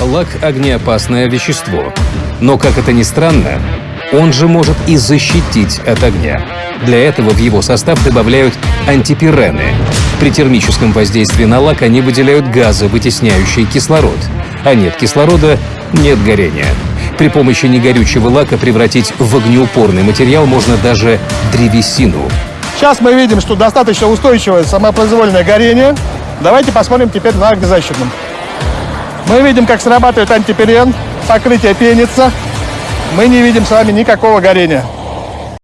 Лак – огнеопасное вещество. Но, как это ни странно, он же может и защитить от огня. Для этого в его состав добавляют антипирены. При термическом воздействии на лак они выделяют газы, вытесняющие кислород. А нет кислорода – нет горения. При помощи негорючего лака превратить в огнеупорный материал можно даже древесину. Сейчас мы видим, что достаточно устойчивое самопроизвольное горение. Давайте посмотрим теперь на огнезащитном. Мы видим, как срабатывает антипирен, покрытие пенится. Мы не видим с вами никакого горения.